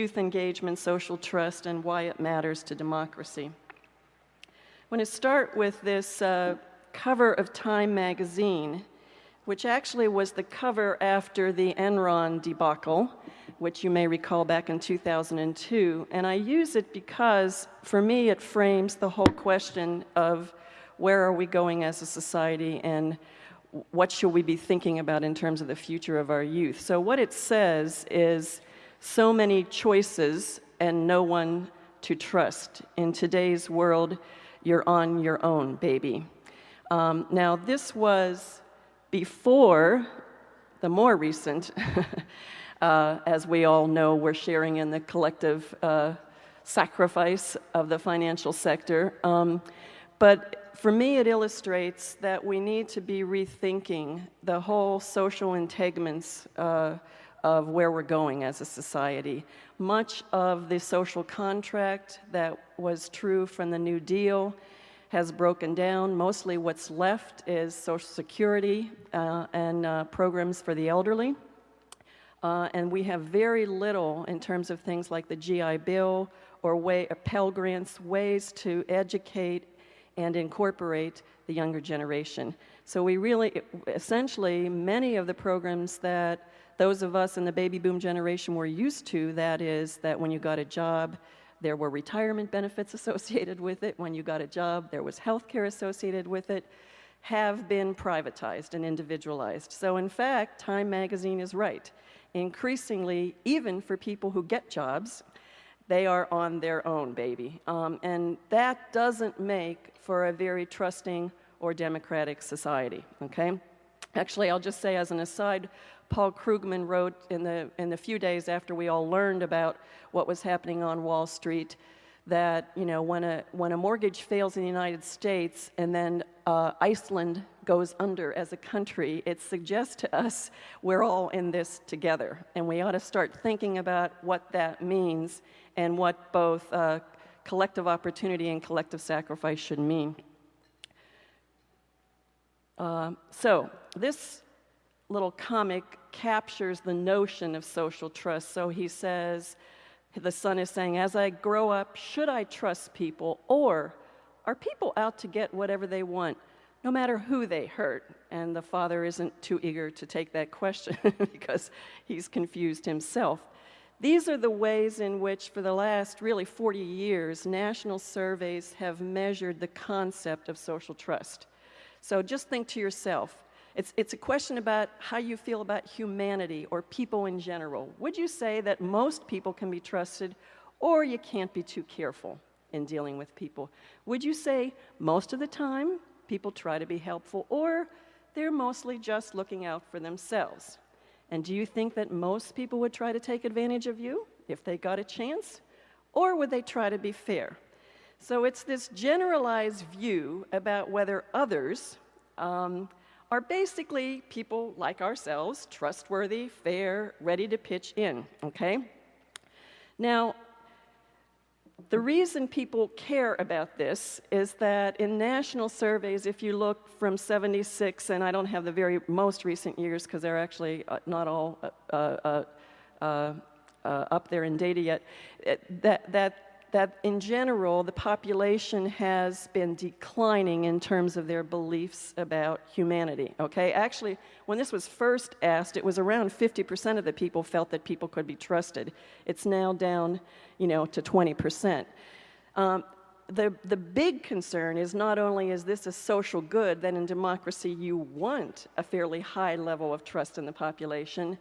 youth engagement, social trust, and why it matters to democracy. I want to start with this uh, cover of Time magazine, which actually was the cover after the Enron debacle, which you may recall back in 2002. And I use it because, for me, it frames the whole question of where are we going as a society and what should we be thinking about in terms of the future of our youth. So what it says is so many choices and no one to trust. In today's world, you're on your own, baby. Um, now, this was before the more recent, uh, as we all know, we're sharing in the collective uh, sacrifice of the financial sector. Um, but for me, it illustrates that we need to be rethinking the whole social entanglements uh, of where we're going as a society. Much of the social contract that was true from the New Deal has broken down. Mostly what's left is Social Security uh, and uh, programs for the elderly. Uh, and we have very little in terms of things like the GI Bill or way, Pell Grants, ways to educate and incorporate the younger generation. So we really, essentially, many of the programs that those of us in the baby boom generation were used to, that is, that when you got a job, there were retirement benefits associated with it. When you got a job, there was health care associated with it, have been privatized and individualized. So in fact, Time magazine is right. Increasingly, even for people who get jobs, they are on their own, baby. Um, and that doesn't make for a very trusting or democratic society, okay? Actually, I'll just say as an aside, Paul Krugman wrote in the, in the few days after we all learned about what was happening on Wall Street that, you know, when a, when a mortgage fails in the United States and then uh, Iceland goes under as a country, it suggests to us we're all in this together. And we ought to start thinking about what that means and what both uh, collective opportunity and collective sacrifice should mean. Uh, so this little comic captures the notion of social trust. So he says, the son is saying, as I grow up, should I trust people? Or are people out to get whatever they want, no matter who they hurt? And the father isn't too eager to take that question because he's confused himself. These are the ways in which, for the last really 40 years, national surveys have measured the concept of social trust. So just think to yourself, it's, it's a question about how you feel about humanity or people in general. Would you say that most people can be trusted or you can't be too careful in dealing with people? Would you say most of the time people try to be helpful or they're mostly just looking out for themselves? And do you think that most people would try to take advantage of you if they got a chance? Or would they try to be fair? So it's this generalized view about whether others um, are basically people like ourselves, trustworthy, fair, ready to pitch in, okay? Now, the reason people care about this is that in national surveys, if you look from 76, and I don't have the very most recent years because they're actually uh, not all uh, uh, uh, uh up there in data yet, that, that that in general, the population has been declining in terms of their beliefs about humanity, okay? Actually, when this was first asked, it was around 50% of the people felt that people could be trusted. It's now down, you know, to 20%. Um, the, the big concern is not only is this a social good, that in democracy you want a fairly high level of trust in the population,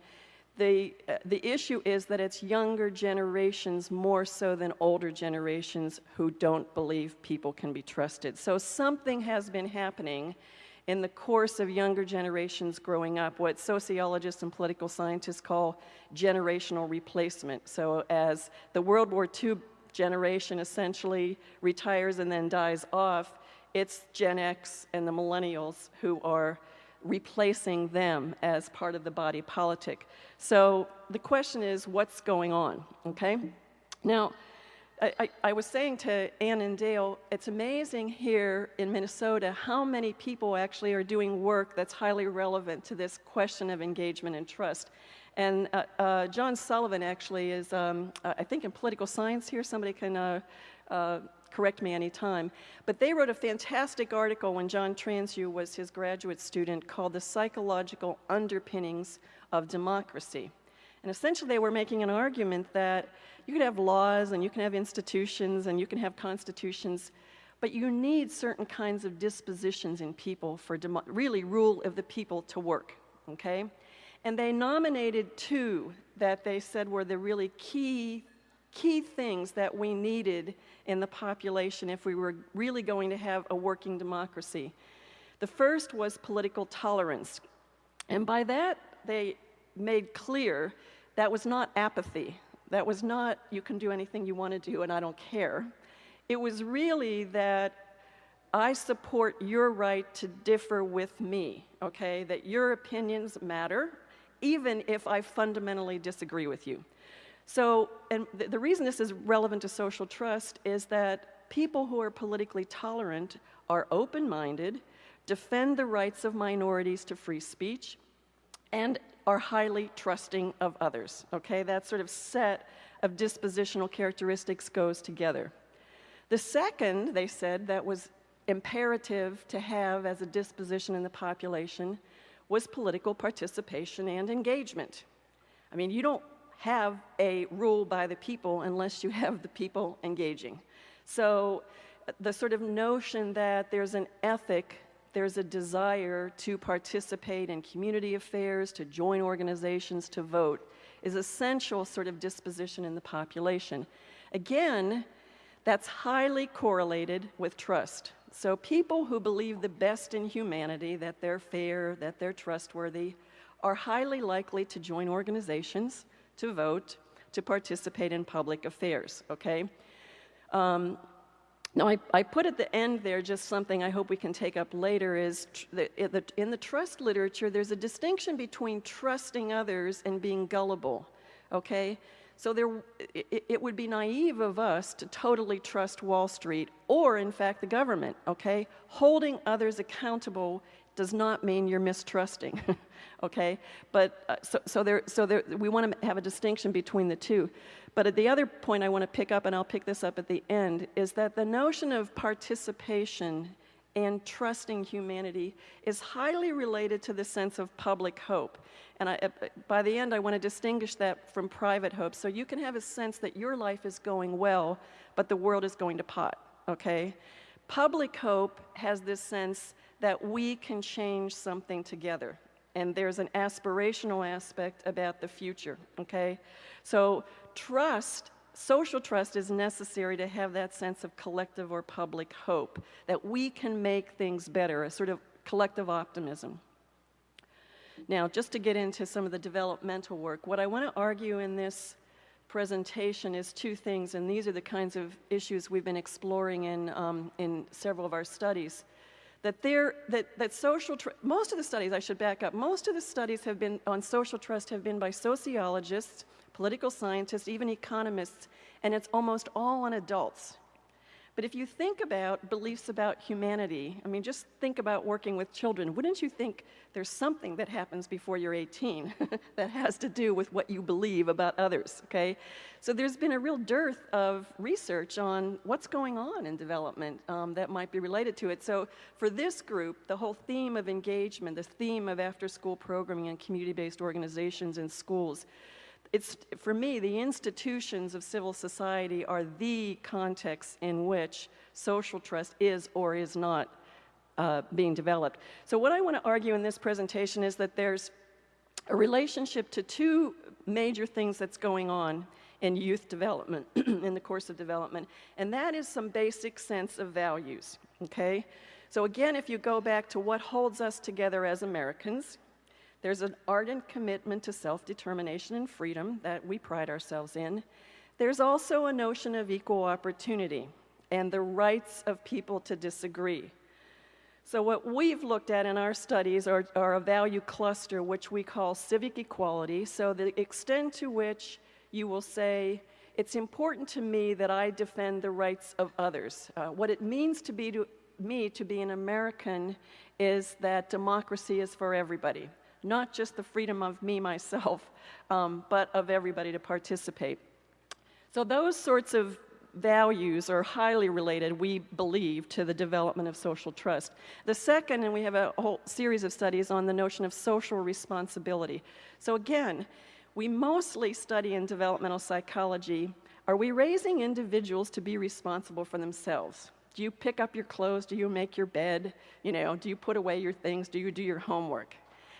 the, uh, the issue is that it's younger generations more so than older generations who don't believe people can be trusted. So something has been happening in the course of younger generations growing up, what sociologists and political scientists call generational replacement. So as the World War II generation essentially retires and then dies off, it's Gen X and the millennials who are replacing them as part of the body politic. So the question is, what's going on, okay? Now, I, I, I, was saying to Ann and Dale, it's amazing here in Minnesota how many people actually are doing work that's highly relevant to this question of engagement and trust. And uh, uh, John Sullivan actually is, um, uh, I think, in political science here. Somebody can uh, uh, correct me anytime. But they wrote a fantastic article when John Transue was his graduate student called The Psychological Underpinnings of Democracy. And essentially, they were making an argument that you could have laws and you can have institutions and you can have constitutions, but you need certain kinds of dispositions in people for really rule of the people to work, okay? And they nominated two that they said were the really key, key things that we needed in the population if we were really going to have a working democracy. The first was political tolerance. And by that, they made clear that was not apathy. That was not, you can do anything you want to do and I don't care. It was really that I support your right to differ with me, okay? That your opinions matter, even if I fundamentally disagree with you. So, and th the reason this is relevant to social trust is that people who are politically tolerant are open minded, defend the rights of minorities to free speech, and are highly trusting of others. Okay, that sort of set of dispositional characteristics goes together. The second, they said, that was imperative to have as a disposition in the population was political participation and engagement. I mean, you don't have a rule by the people unless you have the people engaging. So the sort of notion that there's an ethic, there's a desire to participate in community affairs, to join organizations, to vote, is essential sort of disposition in the population. Again, that's highly correlated with trust. So people who believe the best in humanity, that they're fair, that they're trustworthy, are highly likely to join organizations, to vote, to participate in public affairs, okay? Um, now, I, I, put at the end there just something I hope we can take up later is in the trust literature, there's a distinction between trusting others and being gullible, okay? So there, it, it, would be naive of us to totally trust Wall Street or, in fact, the government, okay? Holding others accountable does not mean you're mistrusting, okay? But uh, so, so, there, so there, we want to have a distinction between the two. But at the other point I want to pick up, and I'll pick this up at the end, is that the notion of participation and trusting humanity is highly related to the sense of public hope. And I, uh, by the end, I want to distinguish that from private hope. So you can have a sense that your life is going well, but the world is going to pot, okay? Public hope has this sense that we can change something together. And there's an aspirational aspect about the future, okay? So trust social trust is necessary to have that sense of collective or public hope, that we can make things better, a sort of collective optimism. Now, just to get into some of the developmental work, what I want to argue in this presentation is two things, and these are the kinds of issues we've been exploring in, um, in several of our studies. That, there, that, that social, most of the studies, I should back up, most of the studies have been on social trust have been by sociologists political scientists, even economists, and it's almost all on adults. But if you think about beliefs about humanity, I mean, just think about working with children. Wouldn't you think there's something that happens before you're 18 that has to do with what you believe about others, okay? So there's been a real dearth of research on what's going on in development um, that might be related to it. So for this group, the whole theme of engagement, the theme of after-school programming and community-based organizations in schools, it's, for me, the institutions of civil society are the context in which social trust is or is not uh, being developed. So what I want to argue in this presentation is that there's a relationship to two major things that's going on in youth development, in the course of development, and that is some basic sense of values, okay? So again, if you go back to what holds us together as Americans, there's an ardent commitment to self-determination and freedom that we pride ourselves in. There's also a notion of equal opportunity and the rights of people to disagree. So what we've looked at in our studies are, are, a value cluster which we call civic equality. So the extent to which you will say, it's important to me that I defend the rights of others. Uh, what it means to be to me to be an American is that democracy is for everybody not just the freedom of me, myself, um, but of everybody to participate. So those sorts of values are highly related, we believe, to the development of social trust. The second, and we have a whole series of studies on the notion of social responsibility. So again, we mostly study in developmental psychology, are we raising individuals to be responsible for themselves? Do you pick up your clothes? Do you make your bed? You know, do you put away your things? Do you do your homework?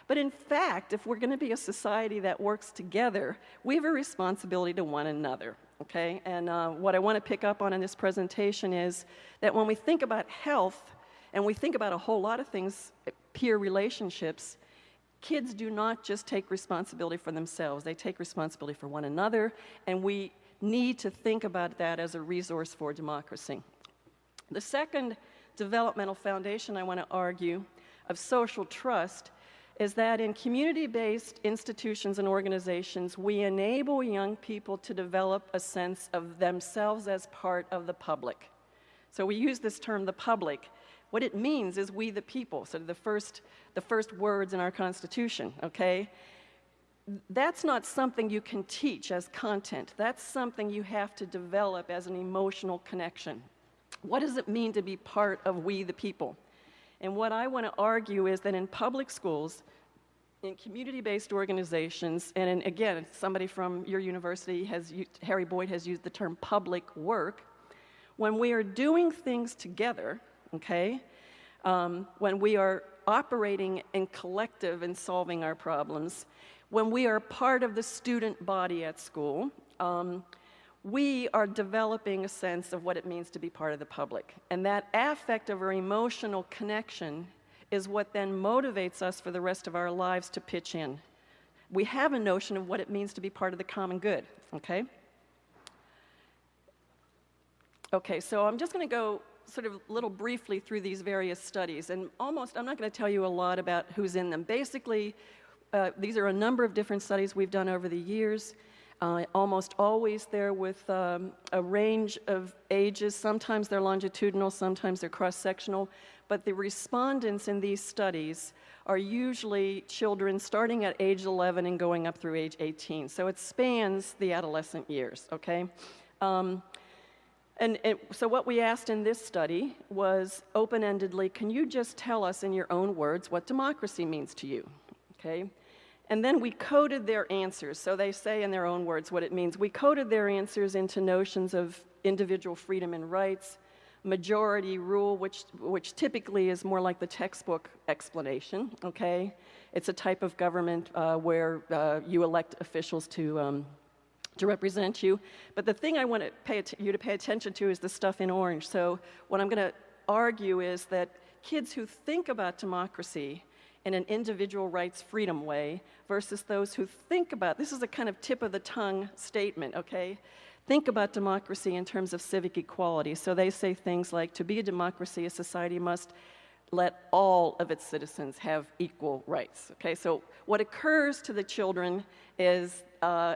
But in fact, if we're going to be a society that works together, we have a responsibility to one another, okay? And uh, what I want to pick up on in this presentation is that when we think about health, and we think about a whole lot of things, peer relationships, kids do not just take responsibility for themselves, they take responsibility for one another, and we need to think about that as a resource for democracy. The second developmental foundation I want to argue of social trust is that in community-based institutions and organizations, we enable young people to develop a sense of themselves as part of the public. So we use this term, the public. What it means is we the people, so the first, the first words in our Constitution, okay? That's not something you can teach as content. That's something you have to develop as an emotional connection. What does it mean to be part of we the people? And what I want to argue is that in public schools, in community-based organizations, and in, again, somebody from your university has, used, Harry Boyte has used the term public work, when we are doing things together, okay, um, when we are operating in collective and solving our problems, when we are part of the student body at school, um, we are developing a sense of what it means to be part of the public. And that affective or emotional connection is what then motivates us for the rest of our lives to pitch in. We have a notion of what it means to be part of the common good, okay? Okay, so I'm just going to go sort of little briefly through these various studies, and almost, I'm not going to tell you a lot about who's in them. Basically, uh, these are a number of different studies we've done over the years uh, almost always there with um, a range of ages. Sometimes they're longitudinal, sometimes they're cross-sectional, but the respondents in these studies are usually children starting at age 11 and going up through age 18. So it spans the adolescent years, okay? Um, and it, so what we asked in this study was open-endedly, can you just tell us in your own words what democracy means to you, okay? And then we coded their answers. So they say in their own words what it means. We coded their answers into notions of individual freedom and rights, majority rule, which, which typically is more like the textbook explanation, okay? It's a type of government uh, where uh, you elect officials to, um, to represent you. But the thing I want to pay you to pay attention to is the stuff in orange. So what I'm going to argue is that kids who think about democracy in an individual rights freedom way versus those who think about, this is a kind of tip of the tongue statement, okay? Think about democracy in terms of civic equality. So they say things like, to be a democracy, a society must let all of its citizens have equal rights. Okay, so what occurs to the children is, uh,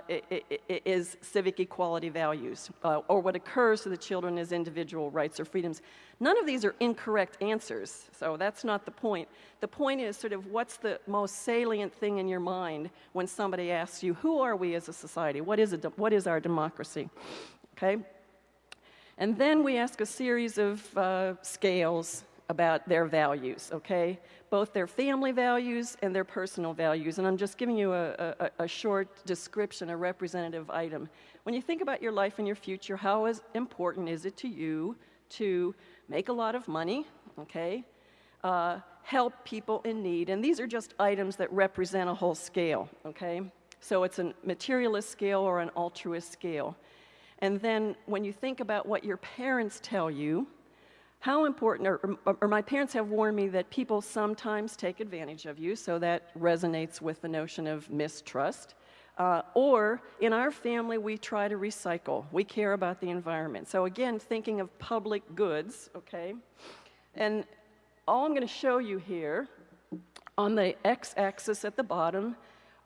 is civic equality values, uh, or what occurs to the children is individual rights or freedoms. None of these are incorrect answers, so that's not the point. The point is sort of what's the most salient thing in your mind when somebody asks you, who are we as a society? What is, a what is our democracy? Okay? And then we ask a series of uh, scales about their values, okay? Both their family values and their personal values. And I'm just giving you a, a, a, short description, a representative item. When you think about your life and your future, how is important is it to you to make a lot of money, okay? Uh, help people in need. And these are just items that represent a whole scale, okay? So it's a materialist scale or an altruist scale. And then when you think about what your parents tell you, how important, or, or, my parents have warned me that people sometimes take advantage of you, so that resonates with the notion of mistrust. Uh, or in our family, we try to recycle. We care about the environment. So again, thinking of public goods, okay? And all I'm going to show you here on the x-axis at the bottom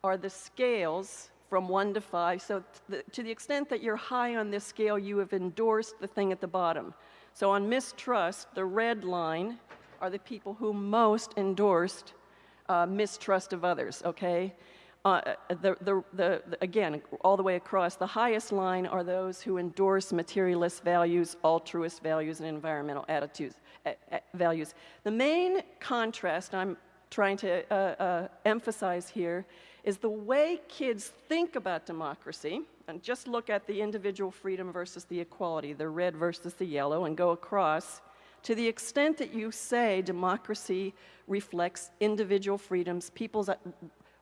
are the scales from one to five. So to the extent that you're high on this scale, you have endorsed the thing at the bottom. So on mistrust, the red line are the people who most endorsed uh, mistrust of others, okay? Uh, the, the, the, again, all the way across, the highest line are those who endorse materialist values, altruist values, and environmental attitudes, uh, values. The main contrast I'm trying to uh, uh, emphasize here is the way kids think about democracy, and just look at the individual freedom versus the equality, the red versus the yellow, and go across. To the extent that you say democracy reflects individual freedoms, people's uh,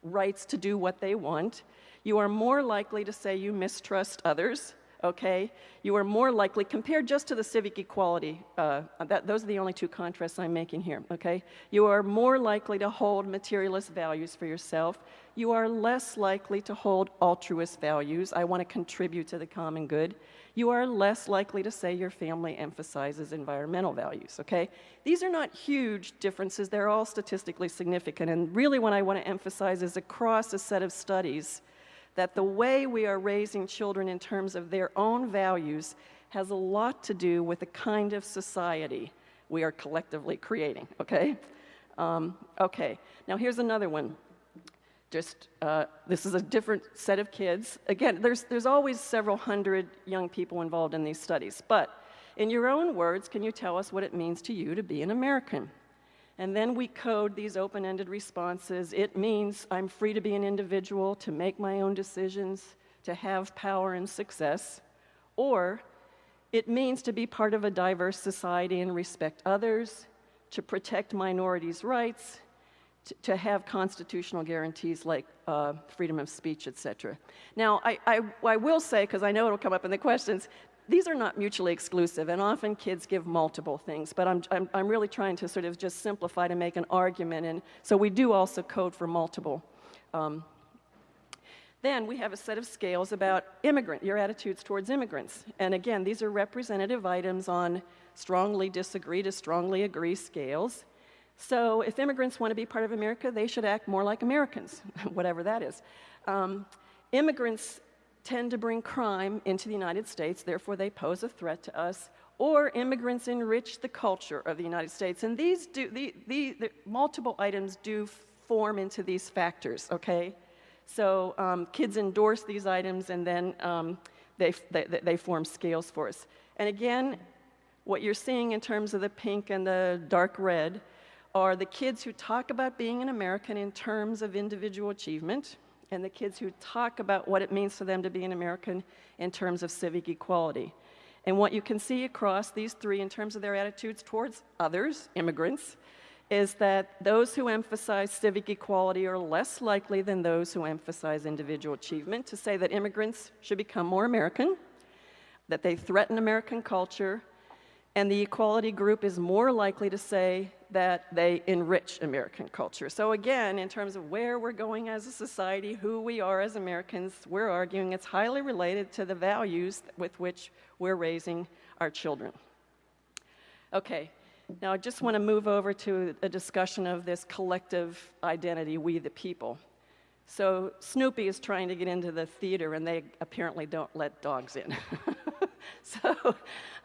rights to do what they want, you are more likely to say you mistrust others, okay? You are more likely, compared just to the civic equality, uh, that, those are the only two contrasts I'm making here, okay? You are more likely to hold materialist values for yourself. You are less likely to hold altruist values. I want to contribute to the common good you are less likely to say your family emphasizes environmental values, okay? These are not huge differences, they're all statistically significant. And really, what I want to emphasize is across a set of studies that the way we are raising children in terms of their own values has a lot to do with the kind of society we are collectively creating, okay? Um, okay, now here's another one just uh, this is a different set of kids. Again, there's, there's always several hundred young people involved in these studies, but in your own words, can you tell us what it means to you to be an American? And then we code these open ended responses. It means I'm free to be an individual, to make my own decisions, to have power and success. Or it means to be part of a diverse society and respect others, to protect minorities' rights, to, have constitutional guarantees like uh, freedom of speech, et cetera. Now, I, I, I will say, because I know it'll come up in the questions, these are not mutually exclusive, and often kids give multiple things, but I'm, I'm, I'm really trying to sort of just simplify to make an argument, and so we do also code for multiple. Um, then we have a set of scales about immigrant, your attitudes towards immigrants. And again, these are representative items on strongly disagree to strongly agree scales. So if immigrants want to be part of America, they should act more like Americans, whatever that is. Um, immigrants tend to bring crime into the United States, therefore they pose a threat to us, or immigrants enrich the culture of the United States. And these do, the, the, the multiple items do form into these factors, okay? So um, kids endorse these items and then um, they, they, they form scales for us. And again, what you're seeing in terms of the pink and the dark red are the kids who talk about being an American in terms of individual achievement, and the kids who talk about what it means for them to be an American in terms of civic equality. And what you can see across these three in terms of their attitudes towards others, immigrants, is that those who emphasize civic equality are less likely than those who emphasize individual achievement to say that immigrants should become more American, that they threaten American culture, and the equality group is more likely to say that they enrich American culture. So again, in terms of where we're going as a society, who we are as Americans, we're arguing it's highly related to the values with which we're raising our children. Okay, now I just want to move over to a discussion of this collective identity, we the people. So Snoopy is trying to get into the theater and they apparently don't let dogs in. so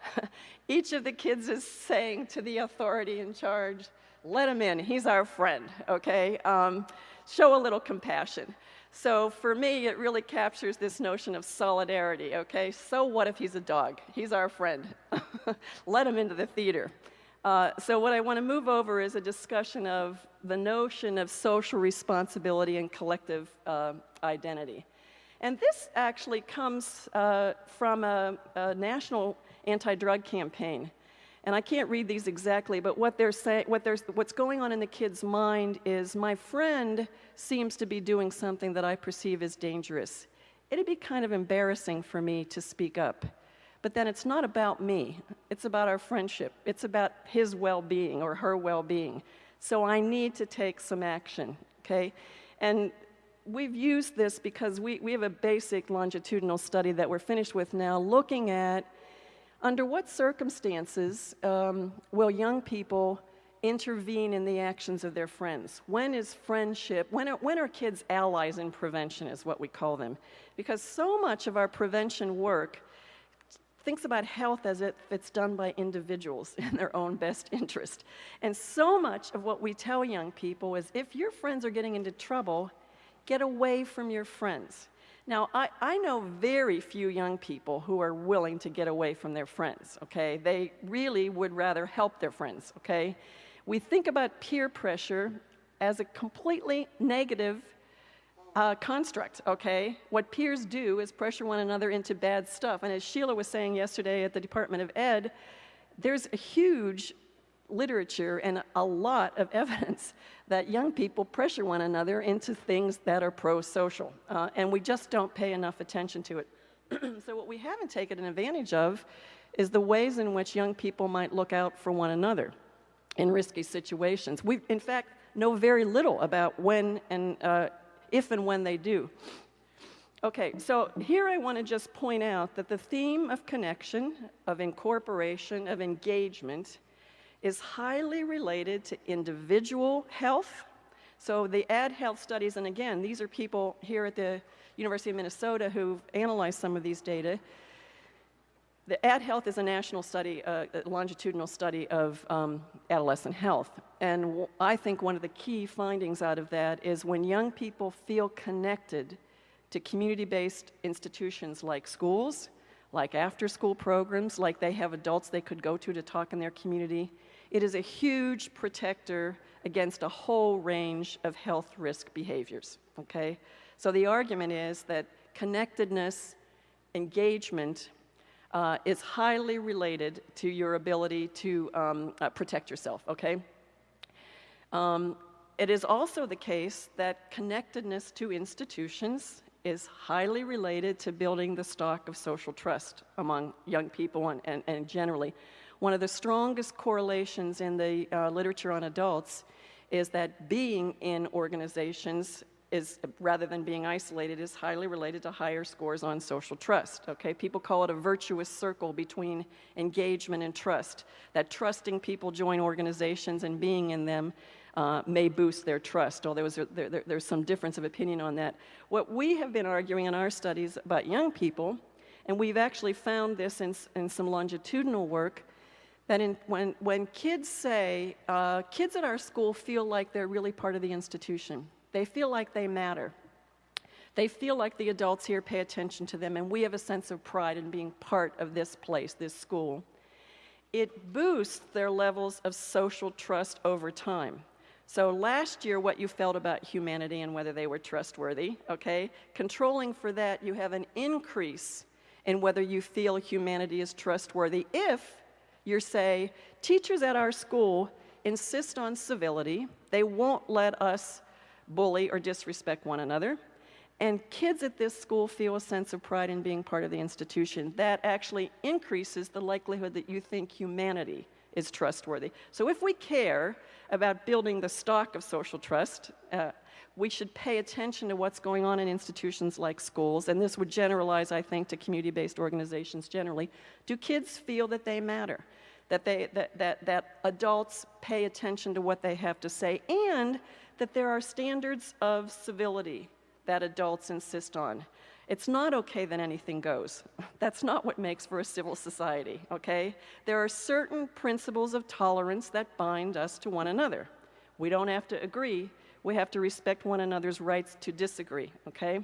each of the kids is saying to the authority in charge, let him in, he's our friend, okay? Um, show a little compassion. So for me, it really captures this notion of solidarity, okay? So what if he's a dog? He's our friend. let him into the theater. Uh, so what I want to move over is a discussion of the notion of social responsibility and collective uh, identity. And this actually comes uh, from a, a national anti-drug campaign. And I can't read these exactly, but what they're saying, what what's going on in the kid's mind is my friend seems to be doing something that I perceive as dangerous. It'd be kind of embarrassing for me to speak up. But then it's not about me. It's about our friendship. It's about his well-being or her well-being. So I need to take some action, okay? And we've used this because we, we have a basic longitudinal study that we're finished with now looking at under what circumstances um, will young people intervene in the actions of their friends? When is friendship, when are, when are kids allies in prevention is what we call them? Because so much of our prevention work thinks about health as if it's done by individuals in their own best interest. And so much of what we tell young people is if your friends are getting into trouble, get away from your friends. Now, I, I know very few young people who are willing to get away from their friends, okay? They really would rather help their friends, okay? We think about peer pressure as a completely negative uh, construct, okay? What peers do is pressure one another into bad stuff. And as Sheila was saying yesterday at the Department of Ed, there's a huge literature and a lot of evidence that young people pressure one another into things that are pro-social. Uh, and we just don't pay enough attention to it. so what we haven't taken advantage of is the ways in which young people might look out for one another in risky situations. We, in fact, know very little about when and uh, if and when they do. Okay, so here I want to just point out that the theme of connection, of incorporation, of engagement is highly related to individual health. So the Add Health studies, and again, these are people here at the University of Minnesota who've analyzed some of these data. The Add Health is a national study, a longitudinal study of um, adolescent health. And I think one of the key findings out of that is when young people feel connected to community-based institutions like schools, like after-school programs, like they have adults they could go to to talk in their community, it is a huge protector against a whole range of health risk behaviors, okay? So the argument is that connectedness, engagement, uh, is highly related to your ability to um, uh, protect yourself, okay? Um, it is also the case that connectedness to institutions is highly related to building the stock of social trust among young people and, and, and generally. One of the strongest correlations in the uh, literature on adults is that being in organizations is, rather than being isolated, is highly related to higher scores on social trust, okay? People call it a virtuous circle between engagement and trust, that trusting people join organizations and being in them uh, may boost their trust, although there, there, there's some difference of opinion on that. What we have been arguing in our studies about young people, and we've actually found this in, in some longitudinal work, that in, when, when kids say, uh, kids at our school feel like they're really part of the institution. They feel like they matter. They feel like the adults here pay attention to them, and we have a sense of pride in being part of this place, this school. It boosts their levels of social trust over time. So last year, what you felt about humanity and whether they were trustworthy, okay? Controlling for that, you have an increase in whether you feel humanity is trustworthy if you say, teachers at our school insist on civility. They won't let us bully or disrespect one another. And kids at this school feel a sense of pride in being part of the institution. That actually increases the likelihood that you think humanity is trustworthy. So if we care about building the stock of social trust, uh, we should pay attention to what's going on in institutions like schools, and this would generalize, I think, to community-based organizations generally. Do kids feel that they matter? That, they, that, that, that adults pay attention to what they have to say, and that there are standards of civility that adults insist on. It's not okay that anything goes. That's not what makes for a civil society, okay? There are certain principles of tolerance that bind us to one another. We don't have to agree, we have to respect one another's rights to disagree, okay?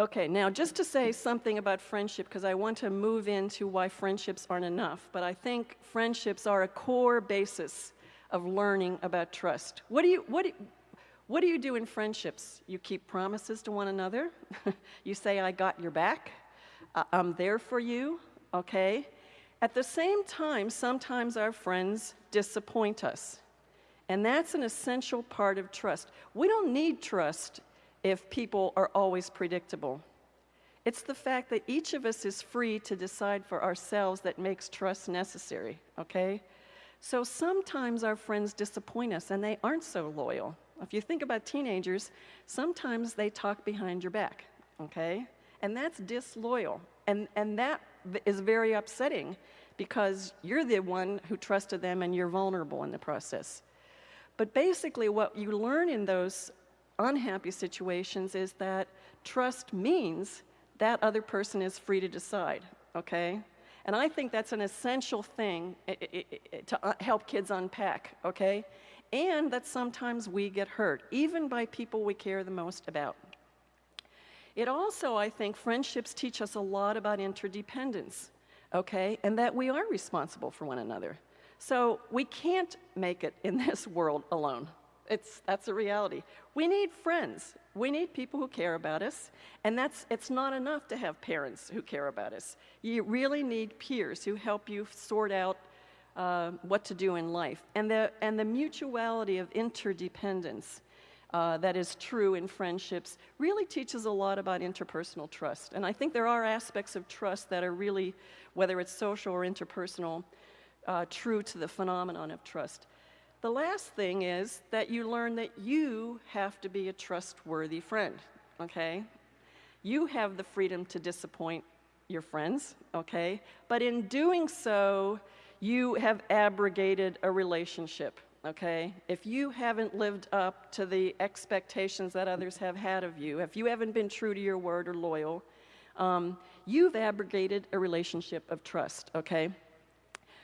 Okay, now just to say something about friendship, because I want to move into why friendships aren't enough, but I think friendships are a core basis of learning about trust. What do you, what do, what do you do in friendships? You keep promises to one another. you say, I got your back. I'm there for you, okay? At the same time, sometimes our friends disappoint us. And that's an essential part of trust. We don't need trust if people are always predictable. It's the fact that each of us is free to decide for ourselves that makes trust necessary, okay? So sometimes our friends disappoint us and they aren't so loyal. If you think about teenagers, sometimes they talk behind your back, okay? And that's disloyal. And, and that is very upsetting because you're the one who trusted them and you're vulnerable in the process. But basically, what you learn in those unhappy situations is that trust means that other person is free to decide, okay? And I think that's an essential thing to uh, help kids unpack, okay? And that sometimes we get hurt, even by people we care the most about. It also, I think, friendships teach us a lot about interdependence, okay? And that we are responsible for one another. So we can't make it in this world alone. It's, that's a reality. We need friends. We need people who care about us. And that's, it's not enough to have parents who care about us. You really need peers who help you sort out uh, what to do in life. And the, and the mutuality of interdependence uh, that is true in friendships really teaches a lot about interpersonal trust. And I think there are aspects of trust that are really, whether it's social or interpersonal, uh, true to the phenomenon of trust. The last thing is that you learn that you have to be a trustworthy friend, okay? You have the freedom to disappoint your friends, okay? But in doing so, you have abrogated a relationship, okay? If you haven't lived up to the expectations that others have had of you, if you haven't been true to your word or loyal, um, you've abrogated a relationship of trust, okay?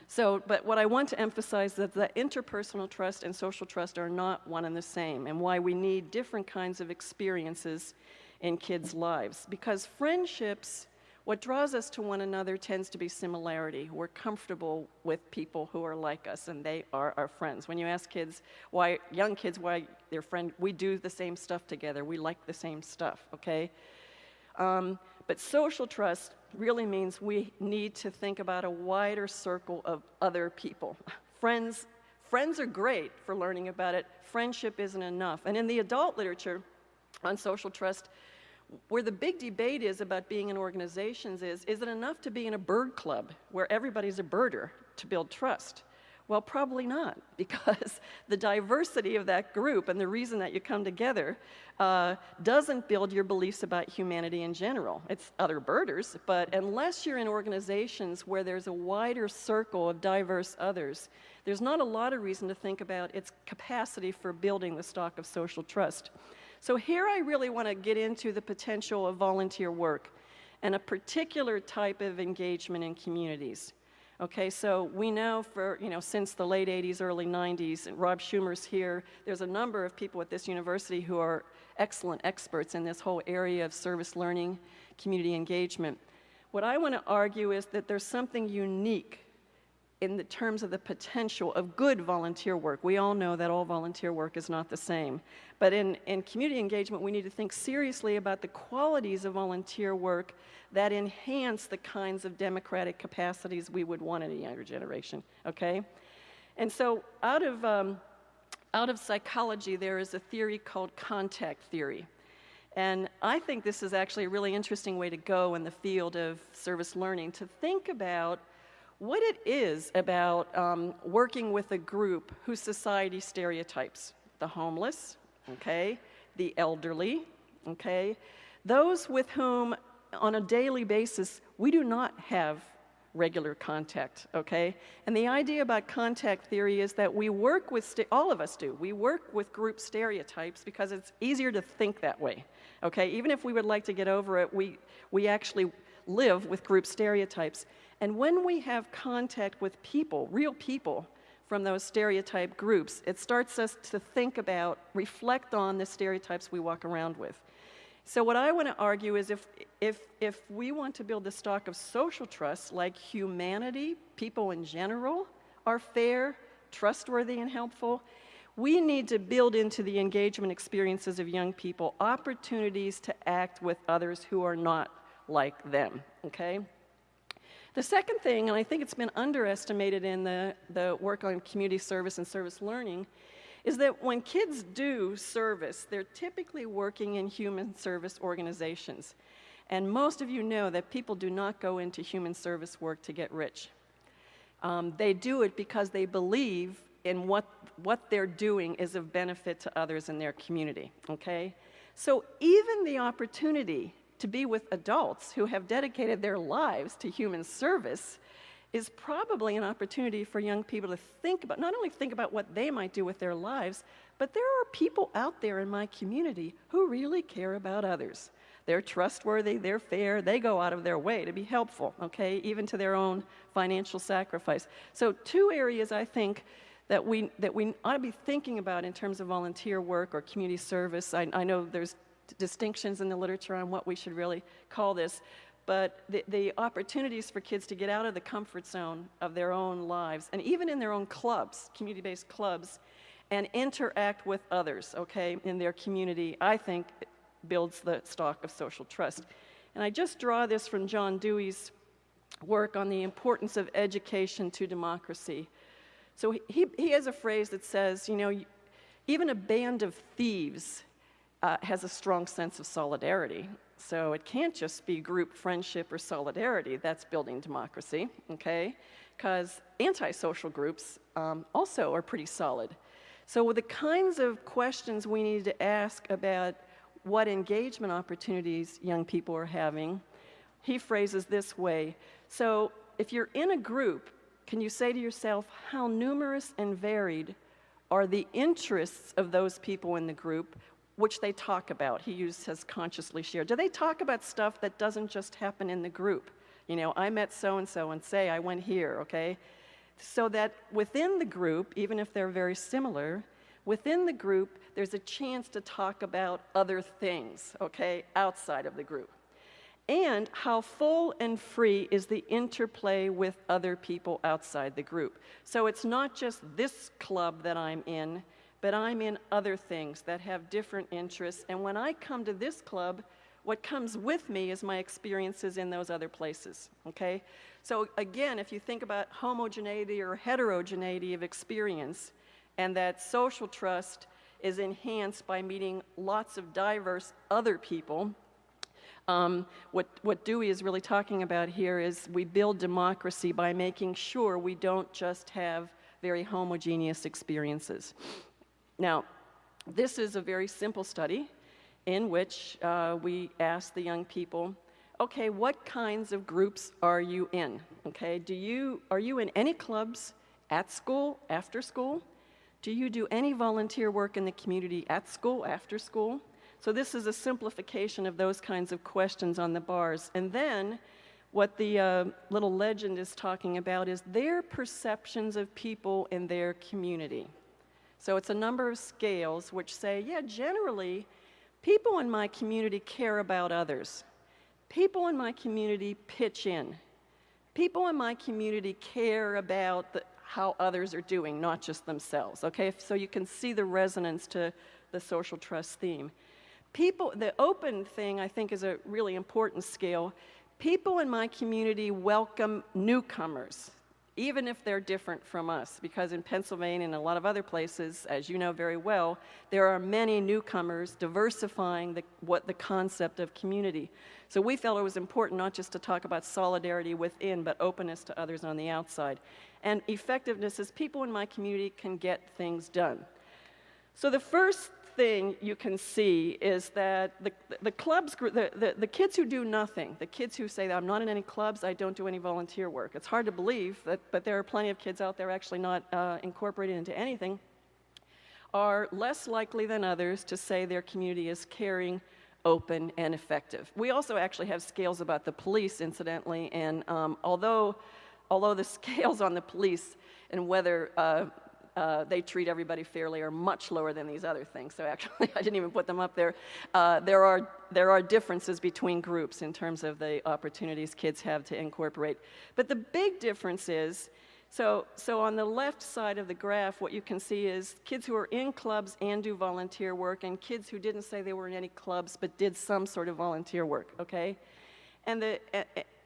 So, but what I want to emphasize is that the interpersonal trust and social trust are not one and the same, and why we need different kinds of experiences in kids' lives. Because friendships, what draws us to one another tends to be similarity. We're comfortable with people who are like us, and they are our friends. When you ask kids why, young kids, why they're friends, we do the same stuff together. We like the same stuff, okay? Um, but social trust really means we need to think about a wider circle of other people. Friends, friends are great for learning about it. Friendship isn't enough. And in the adult literature on social trust, where the big debate is about being in organizations is, is it enough to be in a bird club where everybody's a birder to build trust? Well, probably not, because the diversity of that group and the reason that you come together uh, doesn't build your beliefs about humanity in general. It's other birders, but unless you're in organizations where there's a wider circle of diverse others, there's not a lot of reason to think about its capacity for building the stock of social trust. So here I really want to get into the potential of volunteer work and a particular type of engagement in communities. Okay, so we know for, you know, since the late 80s, early 90s, and Rob Shumer's here, there's a number of people at this university who are excellent experts in this whole area of service learning, community engagement. What I want to argue is that there's something unique in the terms of the potential of good volunteer work. We all know that all volunteer work is not the same. But in, in community engagement, we need to think seriously about the qualities of volunteer work that enhance the kinds of democratic capacities we would want in a younger generation, okay? And so out of, um, out of psychology, there is a theory called contact theory. And I think this is actually a really interesting way to go in the field of service learning, to think about what it is about um, working with a group whose society stereotypes the homeless, okay, the elderly, okay, those with whom on a daily basis we do not have regular contact, okay? And the idea about contact theory is that we work with, all of us do, we work with group stereotypes because it's easier to think that way, okay? Even if we would like to get over it, we, we actually live with group stereotypes. And when we have contact with people, real people, from those stereotype groups, it starts us to think about, reflect on the stereotypes we walk around with. So what I want to argue is if, if, if we want to build the stock of social trust, like humanity, people in general, are fair, trustworthy, and helpful, we need to build into the engagement experiences of young people opportunities to act with others who are not like them, okay? The second thing, and I think it's been underestimated in the, the work on community service and service learning, is that when kids do service, they're typically working in human service organizations. And most of you know that people do not go into human service work to get rich. Um, they do it because they believe in what, what they're doing is of benefit to others in their community, okay? So even the opportunity to be with adults who have dedicated their lives to human service is probably an opportunity for young people to think about, not only think about what they might do with their lives, but there are people out there in my community who really care about others. They're trustworthy, they're fair, they go out of their way to be helpful, okay, even to their own financial sacrifice. So, two areas I think that we, that we ought to be thinking about in terms of volunteer work or community service. I, I know there's distinctions in the literature on what we should really call this, but the, the, opportunities for kids to get out of the comfort zone of their own lives, and even in their own clubs, community-based clubs, and interact with others, okay, in their community, I think builds the stock of social trust. And I just draw this from John Dewey's work on the importance of education to democracy. So he, he has a phrase that says, you know, even a band of thieves uh, has a strong sense of solidarity. So it can't just be group friendship or solidarity that's building democracy, okay? Because antisocial groups um, also are pretty solid. So with the kinds of questions we need to ask about what engagement opportunities young people are having, he phrases this way. So if you're in a group, can you say to yourself, how numerous and varied are the interests of those people in the group which they talk about? He used has consciously shared. Do they talk about stuff that doesn't just happen in the group? You know, I met so and so and say I went here, okay? so that within the group, even if they're very similar, within the group, there's a chance to talk about other things, okay, outside of the group. And how full and free is the interplay with other people outside the group. So it's not just this club that I'm in, but I'm in other things that have different interests. And when I come to this club, what comes with me is my experiences in those other places, okay? So again, if you think about homogeneity or heterogeneity of experience, and that social trust is enhanced by meeting lots of diverse other people, um, what, what Dewey is really talking about here is we build democracy by making sure we don't just have very homogeneous experiences. Now, this is a very simple study in which uh, we ask the young people, okay, what kinds of groups are you in? Okay, do you, are you in any clubs at school, after school? Do you do any volunteer work in the community at school, after school? So this is a simplification of those kinds of questions on the bars. And then what the uh, little legend is talking about is their perceptions of people in their community. So it's a number of scales which say, yeah, generally, People in my community care about others. People in my community pitch in. People in my community care about the, how others are doing, not just themselves. Okay, so you can see the resonance to the social trust theme. People, the open thing I think is a really important scale. People in my community welcome newcomers even if they're different from us, because in Pennsylvania and a lot of other places, as you know very well, there are many newcomers diversifying the, what the concept of community. So we felt it was important not just to talk about solidarity within, but openness to others on the outside. And effectiveness is people in my community can get things done. So the first thing you can see is that the, the clubs, the, the, the, kids who do nothing, the kids who say, I'm not in any clubs, I don't do any volunteer work. It's hard to believe, that, but there are plenty of kids out there actually not uh, incorporated into anything, are less likely than others to say their community is caring, open, and effective. We also actually have scales about the police, incidentally, and um, although, although the scales on the police and whether uh, uh, they treat everybody fairly are much lower than these other things. So actually, I didn't even put them up there. Uh, there, are, there are differences between groups in terms of the opportunities kids have to incorporate. But the big difference is, so, so on the left side of the graph, what you can see is kids who are in clubs and do volunteer work, and kids who didn't say they were in any clubs but did some sort of volunteer work, okay? And the,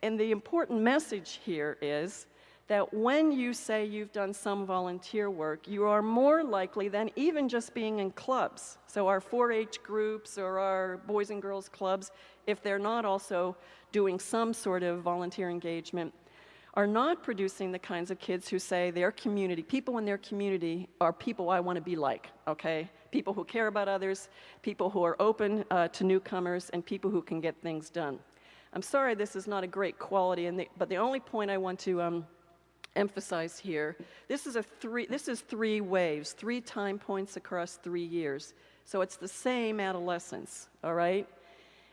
and the important message here is that when you say you've done some volunteer work, you are more likely than even just being in clubs. So our 4-H groups or our boys and girls clubs, if they're not also doing some sort of volunteer engagement, are not producing the kinds of kids who say their community, people in their community are people I want to be like, okay? People who care about others, people who are open uh, to newcomers, and people who can get things done. I'm sorry this is not a great quality, the, but the only point I want to um, emphasize here. This is, a three, this is three waves, three time points across three years. So it's the same adolescence, all right?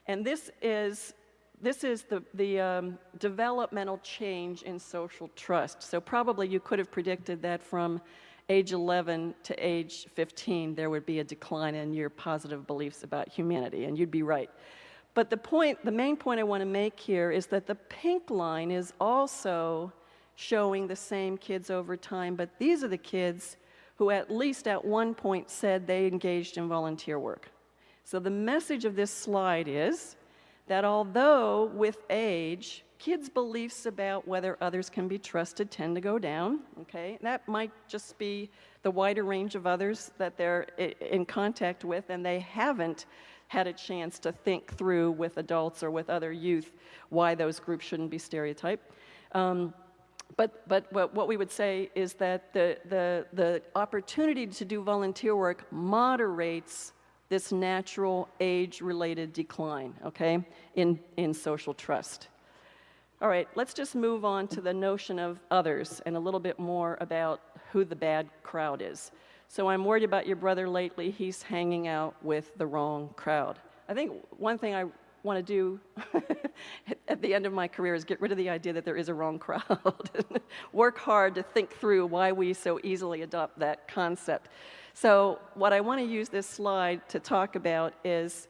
And this is, this is the, the um, developmental change in social trust. So probably you could have predicted that from age 11 to age 15, there would be a decline in your positive beliefs about humanity, and you'd be right. But the point, the main point I want to make here is that the pink line is also showing the same kids over time, but these are the kids who at least at one point said they engaged in volunteer work. So the message of this slide is that although with age, kids' beliefs about whether others can be trusted tend to go down, okay? That might just be the wider range of others that they're in contact with and they haven't had a chance to think through with adults or with other youth why those groups shouldn't be stereotyped. Um, but, but what, what we would say is that the, the, the opportunity to do volunteer work moderates this natural age-related decline, okay, in, in social trust. All right, let's just move on to the notion of others and a little bit more about who the bad crowd is. So I'm worried about your brother lately. He's hanging out with the wrong crowd. I think one thing I want to do at the end of my career is get rid of the idea that there is a wrong crowd. Work hard to think through why we so easily adopt that concept. So what I want to use this slide to talk about is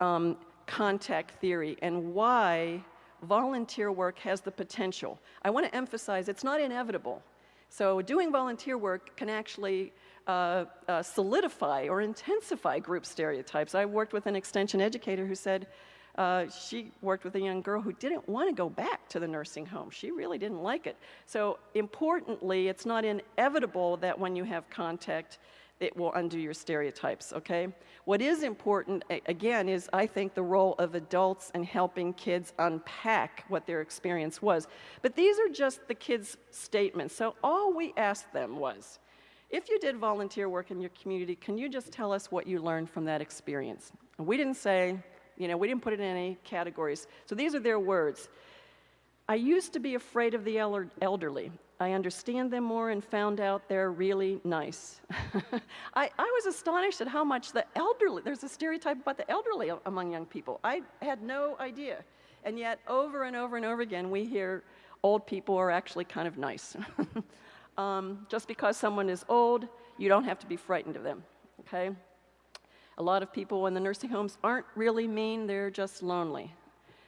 um, contact theory and why volunteer work has the potential. I want to emphasize it's not inevitable. So doing volunteer work can actually uh, uh, solidify or intensify group stereotypes. I worked with an extension educator who said, uh, she worked with a young girl who didn't want to go back to the nursing home. She really didn't like it. So importantly, it's not inevitable that when you have contact, it will undo your stereotypes, okay? What is important, again, is I think the role of adults in helping kids unpack what their experience was. But these are just the kids' statements. So all we asked them was, if you did volunteer work in your community, can you just tell us what you learned from that experience? And we didn't say, you know, we didn't put it in any categories. So these are their words. I used to be afraid of the elderly. I understand them more and found out they're really nice. I, I, was astonished at how much the elderly, there's a stereotype about the elderly among young people. I had no idea. And yet, over and over and over again, we hear old people are actually kind of nice. um, just because someone is old, you don't have to be frightened of them, okay? A lot of people in the nursing homes aren't really mean, they're just lonely.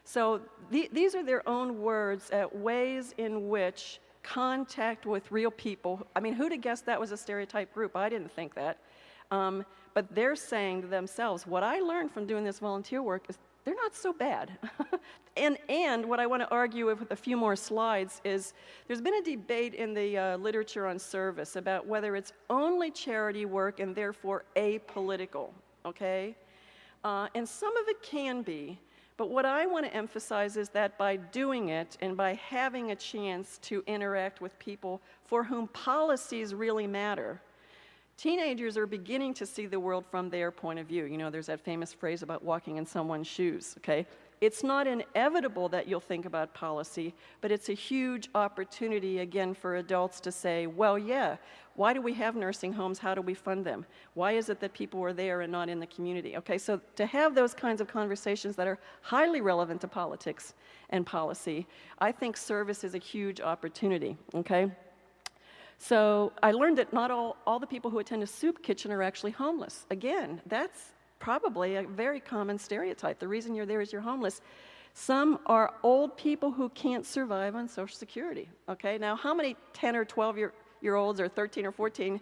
So the, these are their own words at ways in which contact with real people, I mean, who'd have guessed that was a stereotype group? I didn't think that. Um, but they're saying to themselves, what I learned from doing this volunteer work is they're not so bad. and, and what I want to argue with, with a few more slides is there's been a debate in the uh, literature on service about whether it's only charity work and therefore apolitical okay? Uh, and some of it can be, but what I want to emphasize is that by doing it and by having a chance to interact with people for whom policies really matter, teenagers are beginning to see the world from their point of view. You know, there's that famous phrase about walking in someone's shoes, okay? It's not inevitable that you'll think about policy, but it's a huge opportunity, again, for adults to say, well, yeah, why do we have nursing homes? How do we fund them? Why is it that people are there and not in the community? Okay, so to have those kinds of conversations that are highly relevant to politics and policy, I think service is a huge opportunity, okay? So I learned that not all, all the people who attend a soup kitchen are actually homeless. Again, that's probably a very common stereotype. The reason you're there is you're homeless. Some are old people who can't survive on Social Security. Okay, now how many 10 or 12 year, year olds or 13 or 14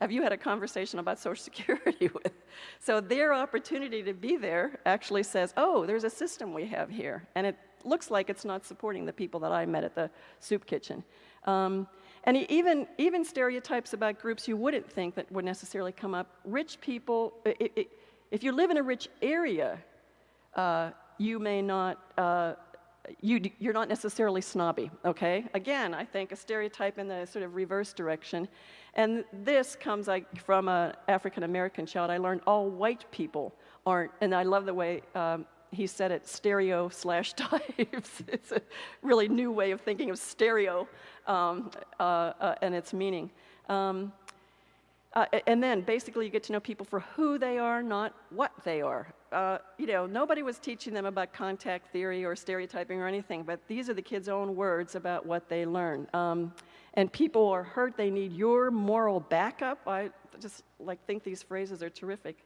have you had a conversation about Social Security with? So their opportunity to be there actually says, oh, there's a system we have here. And it looks like it's not supporting the people that I met at the soup kitchen. Um, and even, even stereotypes about groups you wouldn't think that would necessarily come up. Rich people, it, it, if you live in a rich area, uh, you may not, uh, you, you're not necessarily snobby, okay? Again, I think a stereotype in the sort of reverse direction. And this comes like from an African American child. I learned all white people aren't, and I love the way um, he said it, stereo slash types. it's a really new way of thinking of stereo um, uh, uh and its meaning. Um, uh, and then basically you get to know people for who they are, not what they are. uh, you know, nobody was teaching them about contact theory or stereotyping or anything, but these are the kids' own words about what they learn. Um, and people are hurt, they need your moral backup. I just like think these phrases are terrific.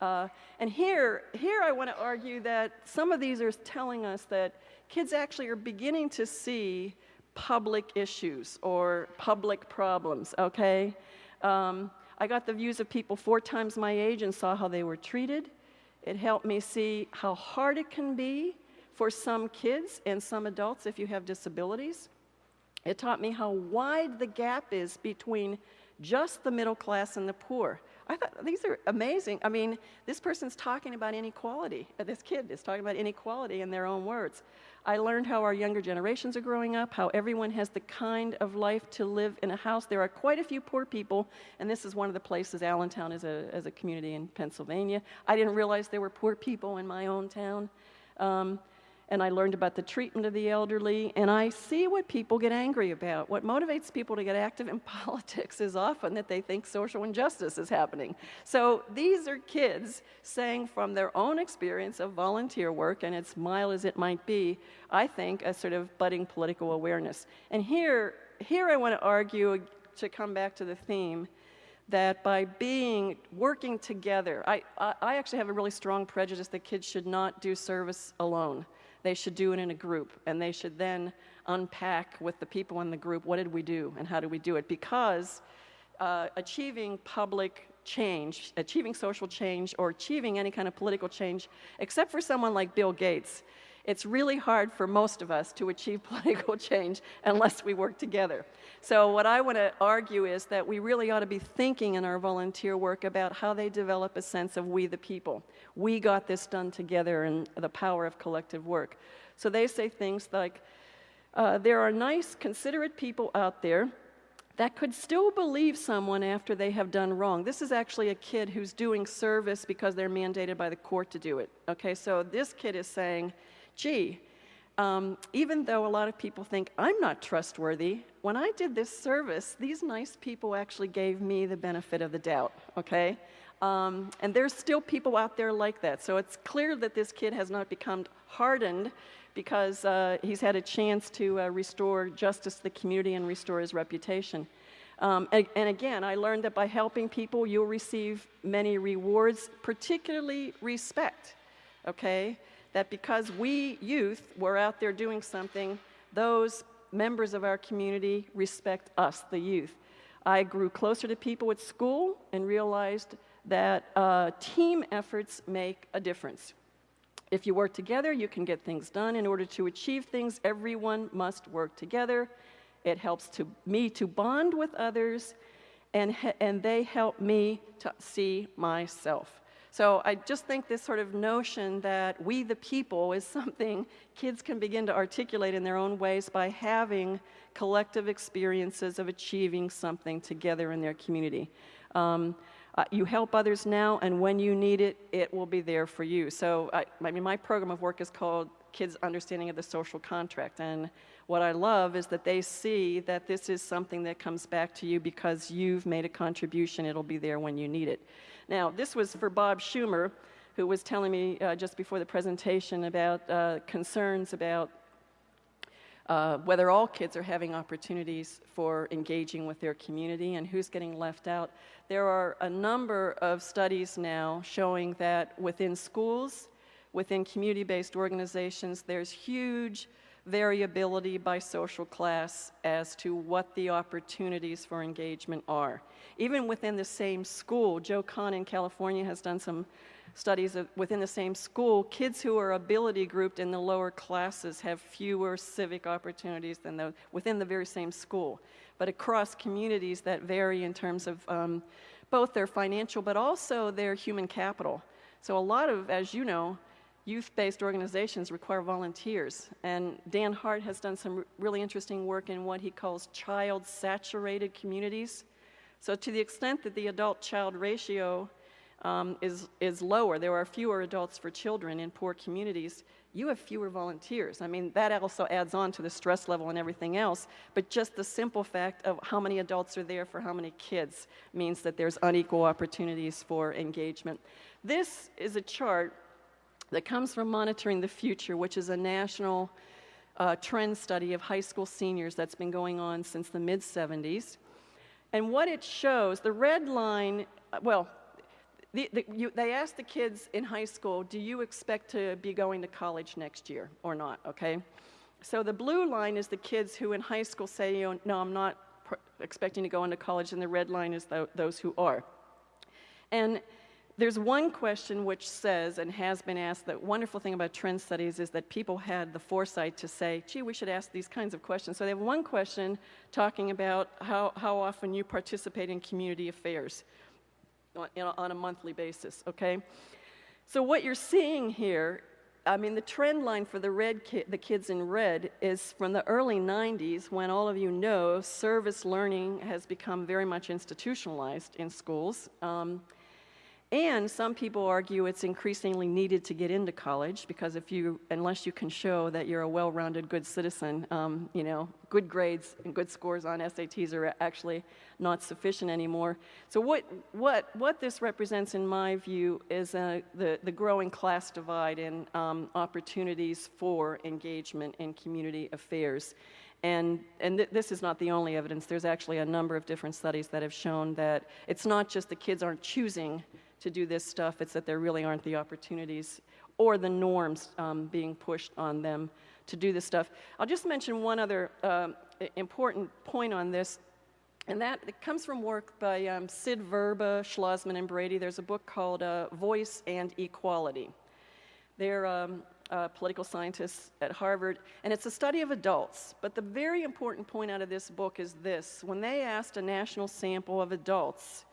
Uh, and here, here I want to argue that some of these are telling us that kids actually are beginning to see public issues or public problems, okay? Um, I got the views of people four times my age and saw how they were treated. It helped me see how hard it can be for some kids and some adults if you have disabilities. It taught me how wide the gap is between just the middle class and the poor. I thought these are amazing. I mean, this person's talking about inequality. This kid is talking about inequality in their own words. I learned how our younger generations are growing up, how everyone has the kind of life to live in a house. There are quite a few poor people, and this is one of the places, Allentown is a, as a community in Pennsylvania. I didn't realize there were poor people in my own town. Um, and I learned about the treatment of the elderly, and I see what people get angry about. What motivates people to get active in politics is often that they think social injustice is happening. So these are kids saying from their own experience of volunteer work, and it's mild as it might be, I think a sort of budding political awareness. And here, here I want to argue, to come back to the theme, that by being working together, I, I, I actually have a really strong prejudice that kids should not do service alone they should do it in a group, and they should then unpack with the people in the group what did we do and how do we do it. Because uh, achieving public change, achieving social change, or achieving any kind of political change, except for someone like Bill Gates, it's really hard for most of us to achieve political change unless we work together. So, what I want to argue is that we really ought to be thinking in our volunteer work about how they develop a sense of we the people. We got this done together and the power of collective work. So, they say things like, uh, there are nice, considerate people out there that could still believe someone after they have done wrong. This is actually a kid who's doing service because they're mandated by the court to do it. Okay, so this kid is saying, gee, um, even though a lot of people think I'm not trustworthy, when I did this service, these nice people actually gave me the benefit of the doubt, okay? Um, and there's still people out there like that. So it's clear that this kid has not become hardened because uh, he's had a chance to uh, restore justice to the community and restore his reputation. Um, and, and, again, I learned that by helping people, you'll receive many rewards, particularly respect, okay? That because we youth were out there doing something, those members of our community respect us, the youth. I grew closer to people at school and realized that uh, team efforts make a difference. If you work together, you can get things done. In order to achieve things, everyone must work together. It helps to, me to bond with others, and, and they help me to see myself. So I just think this sort of notion that we the people is something kids can begin to articulate in their own ways by having collective experiences of achieving something together in their community. Um, uh, you help others now, and when you need it, it will be there for you. So, I, I mean, my program of work is called Kids' Understanding of the Social Contract. And what I love is that they see that this is something that comes back to you because you've made a contribution. It'll be there when you need it. Now, this was for Bob Shumer, who was telling me uh, just before the presentation about uh, concerns about uh, whether all kids are having opportunities for engaging with their community and who's getting left out. There are a number of studies now showing that within schools, within community based organizations, there's huge variability by social class as to what the opportunities for engagement are. Even within the same school, Joe Kahne in California has done some studies of, within the same school, kids who are ability grouped in the lower classes have fewer civic opportunities than the, within the very same school. But across communities that vary in terms of um, both their financial but also their human capital. So a lot of, as you know, youth-based organizations require volunteers. And Dan Hart has done some really interesting work in what he calls child-saturated communities. So to the extent that the adult-child ratio um, is, is lower, there are fewer adults for children in poor communities, you have fewer volunteers. I mean, that also adds on to the stress level and everything else, but just the simple fact of how many adults are there for how many kids means that there's unequal opportunities for engagement. This is a chart that comes from Monitoring the Future, which is a national uh, trend study of high school seniors that's been going on since the mid 70s. And what it shows, the red line, uh, well, the, the, you, they asked the kids in high school, do you expect to be going to college next year or not, okay? So the blue line is the kids who in high school say, know, no, I'm not expecting to go into college, and the red line is th those who are. And there's one question which says, and has been asked, that wonderful thing about trend studies is that people had the foresight to say, gee, we should ask these kinds of questions. So they have one question talking about how, how often you participate in community affairs on, on a monthly basis, okay? So what you're seeing here, I mean, the trend line for the red ki the kids in red is from the early 90s when all of you know service learning has become very much institutionalized in schools. Um, and some people argue it's increasingly needed to get into college because if you, unless you can show that you're a well-rounded good citizen, um, you know, good grades and good scores on SATs are actually not sufficient anymore. So what, what, what this represents in my view is uh, the, the growing class divide in um, opportunities for engagement in community affairs. And, and th this is not the only evidence. There's actually a number of different studies that have shown that it's not just the kids aren't choosing to do this stuff. It's that there really aren't the opportunities or the norms um, being pushed on them to do this stuff. I'll just mention one other um, important point on this, and that comes from work by um, Sid Verba, Schlozman, and Brady. There's a book called uh, Voice and Equality. They're um, uh, political scientists at Harvard, and it's a study of adults. But the very important point out of this book is this. When they asked a national sample of adults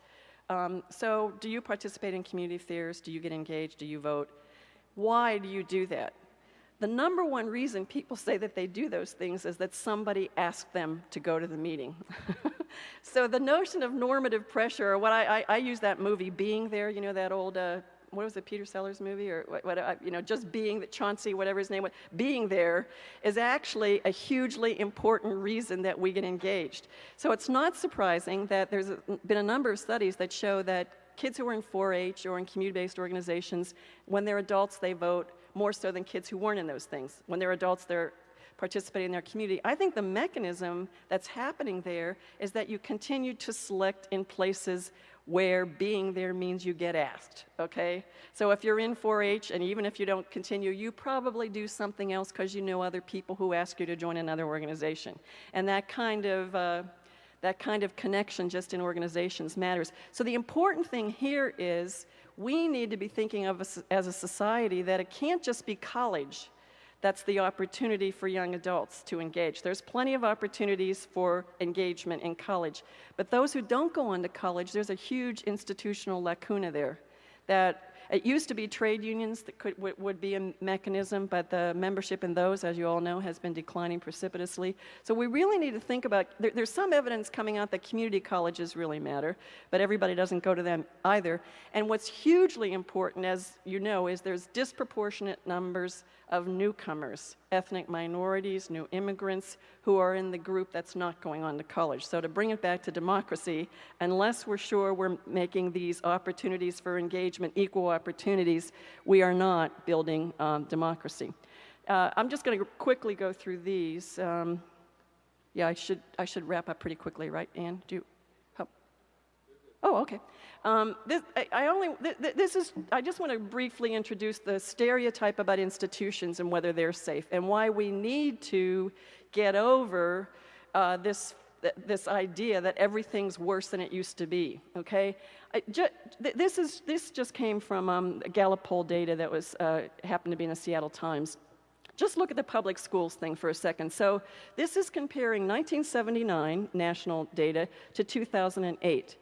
um, so do you participate in community affairs? Do you get engaged? Do you vote? Why do you do that? The number one reason people say that they do those things is that somebody asked them to go to the meeting. so the notion of normative pressure, or what I, I, I, use that movie, Being There, you know that old uh, what was it, Peter Sellers movie, or what, what, uh, you know, just being that Chauncey, whatever his name was, being there is actually a hugely important reason that we get engaged. So it's not surprising that there's been a number of studies that show that kids who are in 4-H or in community-based organizations, when they're adults, they vote more so than kids who weren't in those things. When they're adults, they're participating in their community. I think the mechanism that's happening there is that you continue to select in places where being there means you get asked, okay? So if you're in 4-H, and even if you don't continue, you probably do something else because you know other people who ask you to join another organization. And that kind of, uh, that kind of connection just in organizations matters. So the important thing here is we need to be thinking of as a society that it can't just be college that's the opportunity for young adults to engage. There's plenty of opportunities for engagement in college, but those who don't go on to college, there's a huge institutional lacuna there that it used to be trade unions that could, would be a mechanism, but the membership in those, as you all know, has been declining precipitously. So we really need to think about, there, there's some evidence coming out that community colleges really matter, but everybody doesn't go to them either. And what's hugely important, as you know, is there's disproportionate numbers of newcomers, ethnic minorities, new immigrants, who are in the group that's not going on to college. So to bring it back to democracy, unless we're sure we're making these opportunities for engagement equal opportunities, we are not building um, democracy. Uh, I'm just going to quickly go through these. Um, yeah, I should, I should wrap up pretty quickly, right, Anne? Do you, oh, oh okay. Um, this, I, I, only, th this is, I just want to briefly introduce the stereotype about institutions and whether they're safe and why we need to get over uh, this, this idea that everything's worse than it used to be, okay? Ju this, is, this just came from um, Gallup poll data that was, uh, happened to be in the Seattle Times. Just look at the public schools thing for a second. So this is comparing 1979 national data to 2008.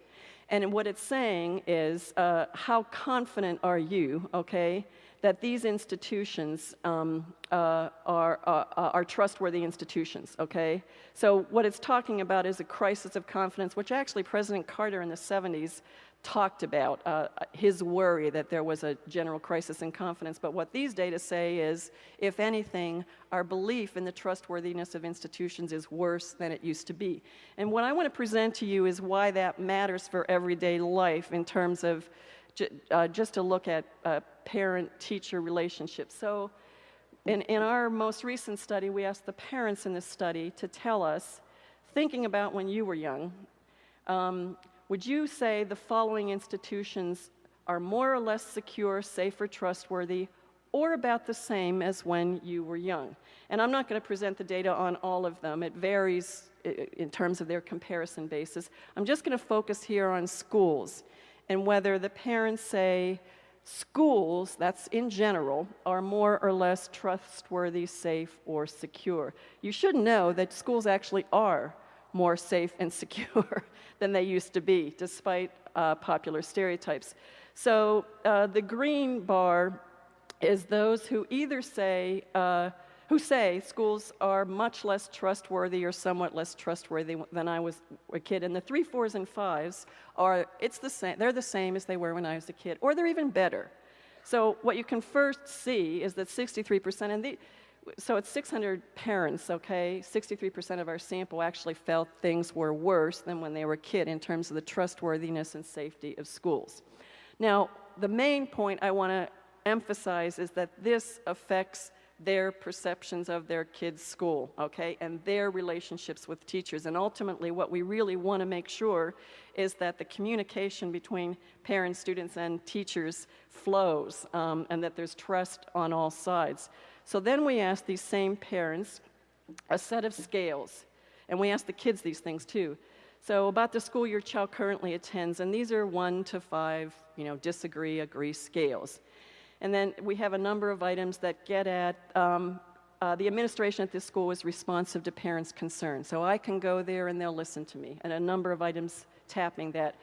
And what it's saying is, uh, how confident are you, okay, that these institutions um, uh, are, uh, are trustworthy institutions, okay? So what it's talking about is a crisis of confidence, which actually President Carter in the 70s talked about uh, his worry that there was a general crisis in confidence. But what these data say is, if anything, our belief in the trustworthiness of institutions is worse than it used to be. And what I want to present to you is why that matters for everyday life in terms of uh, just to look at uh, parent-teacher relationships. So in, in our most recent study, we asked the parents in this study to tell us, thinking about when you were young, um, would you say the following institutions are more or less secure, safe, or trustworthy, or about the same as when you were young? And I'm not going to present the data on all of them. It varies in terms of their comparison basis. I'm just going to focus here on schools and whether the parents say schools, that's in general, are more or less trustworthy, safe, or secure. You should know that schools actually are more safe and secure than they used to be, despite uh, popular stereotypes. So uh, the green bar is those who either say, uh, who say schools are much less trustworthy or somewhat less trustworthy than I was a kid. And the three, fours, and fives are, it's the same, they're the same as they were when I was a kid, or they're even better. So what you can first see is that 63%, and the, so it's 600 parents, okay? 63% of our sample actually felt things were worse than when they were a kid in terms of the trustworthiness and safety of schools. Now, the main point I want to emphasize is that this affects their perceptions of their kids' school, okay, and their relationships with teachers. And ultimately, what we really want to make sure is that the communication between parents, students, and teachers flows, um, and that there's trust on all sides. So then we ask these same parents a set of scales, and we ask the kids these things too. So about the school your child currently attends, and these are one to five, you know, disagree, agree scales. And then we have a number of items that get at um, uh, the administration at this school is responsive to parents' concerns. So I can go there and they'll listen to me, and a number of items tapping that.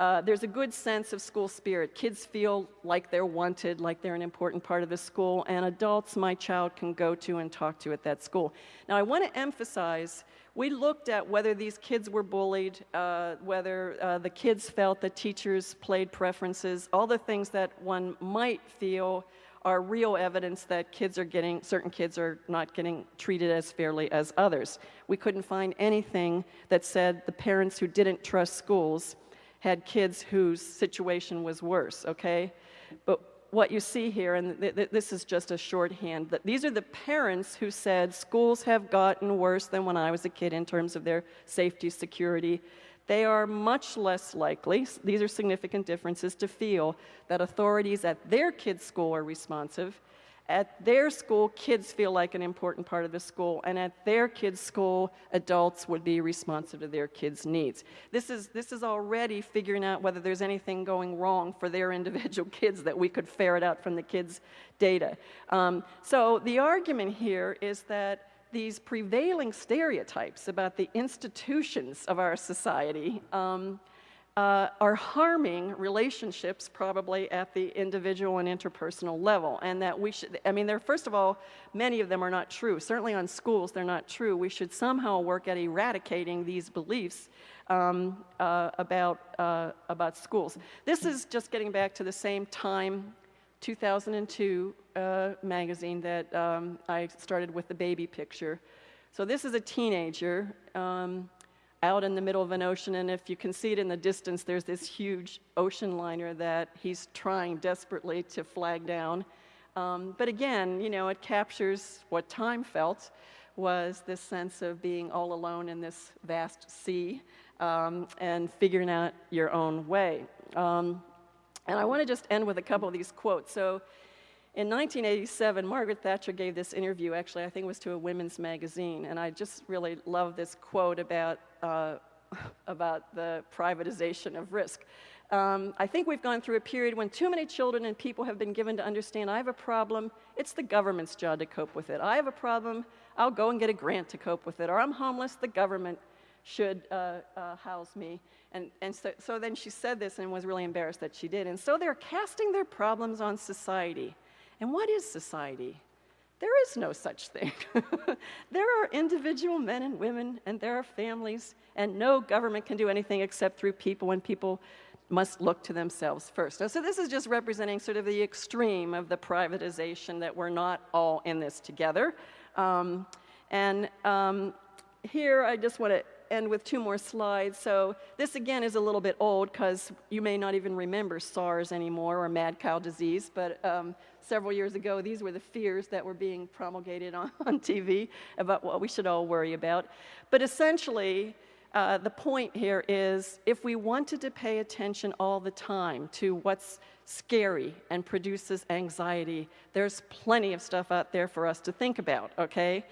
Uh, there's a good sense of school spirit. Kids feel like they're wanted, like they're an important part of the school, and adults my child can go to and talk to at that school. Now, I want to emphasize we looked at whether these kids were bullied, uh, whether uh, the kids felt that teachers played preferences, all the things that one might feel are real evidence that kids are getting, certain kids are not getting treated as fairly as others. We couldn't find anything that said the parents who didn't trust schools had kids whose situation was worse, okay? But what you see here, and th th this is just a shorthand, that these are the parents who said schools have gotten worse than when I was a kid in terms of their safety, security. They are much less likely, these are significant differences, to feel that authorities at their kids' school are responsive at their school, kids feel like an important part of the school, and at their kids' school, adults would be responsive to their kids' needs. This is, this is already figuring out whether there's anything going wrong for their individual kids that we could ferret out from the kids' data. Um, so the argument here is that these prevailing stereotypes about the institutions of our society um, uh, are harming relationships probably at the individual and interpersonal level. And that we should, I mean, first of all, many of them are not true. Certainly on schools, they're not true. We should somehow work at eradicating these beliefs um, uh, about, uh, about schools. This is just getting back to the same time 2002 uh, magazine that um, I started with the baby picture. So this is a teenager. Um, out in the middle of an ocean, and if you can see it in the distance, there's this huge ocean liner that he's trying desperately to flag down. Um, but again, you know, it captures what time felt was this sense of being all alone in this vast sea um, and figuring out your own way. Um, and I want to just end with a couple of these quotes. So in 1987, Margaret Thatcher gave this interview, actually, I think it was to a women's magazine, and I just really love this quote about, uh, about the privatization of risk. Um, I think we've gone through a period when too many children and people have been given to understand I have a problem, it's the government's job to cope with it. I have a problem, I'll go and get a grant to cope with it. Or I'm homeless, the government should uh, uh, house me. And, and so, so then she said this and was really embarrassed that she did. And so they're casting their problems on society. And what is society? There is no such thing. there are individual men and women, and there are families, and no government can do anything except through people, and people must look to themselves first. So this is just representing sort of the extreme of the privatization that we're not all in this together. Um, and um, here I just want to end with two more slides. So this again is a little bit old because you may not even remember SARS anymore or mad cow disease, but um, several years ago these were the fears that were being promulgated on, on TV about what we should all worry about. But essentially, uh, the point here is if we wanted to pay attention all the time to what's scary and produces anxiety, there's plenty of stuff out there for us to think about, okay?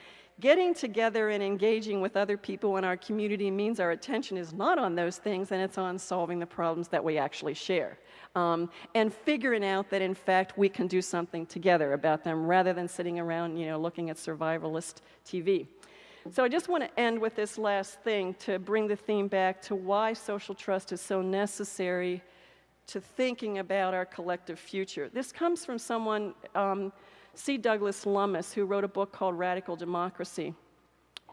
Getting together and engaging with other people in our community means our attention is not on those things and it's on solving the problems that we actually share. Um, and figuring out that in fact we can do something together about them rather than sitting around, you know, looking at survivalist TV. So I just want to end with this last thing to bring the theme back to why social trust is so necessary to thinking about our collective future. This comes from someone, um, C. Douglas Lummis, who wrote a book called Radical Democracy.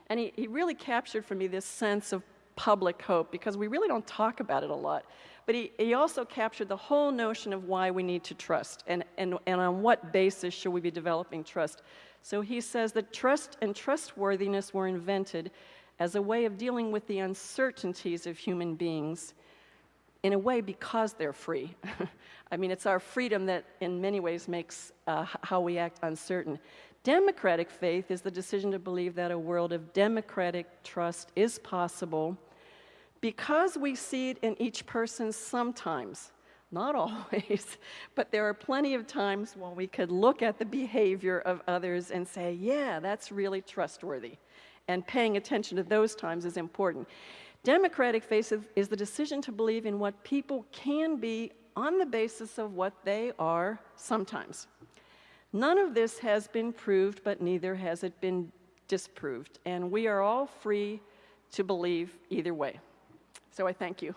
And he, he really captured for me this sense of public hope because we really don't talk about it a lot. But he, he also captured the whole notion of why we need to trust and, and, and on what basis should we be developing trust. So he says that trust and trustworthiness were invented as a way of dealing with the uncertainties of human beings, in a way because they're free. I mean, it's our freedom that in many ways makes uh, how we act uncertain. Democratic faith is the decision to believe that a world of democratic trust is possible because we see it in each person sometimes not always, but there are plenty of times when we could look at the behavior of others and say, yeah, that's really trustworthy. And paying attention to those times is important. Democratic faith is the decision to believe in what people can be on the basis of what they are sometimes. None of this has been proved, but neither has it been disproved. And we are all free to believe either way. So I thank you.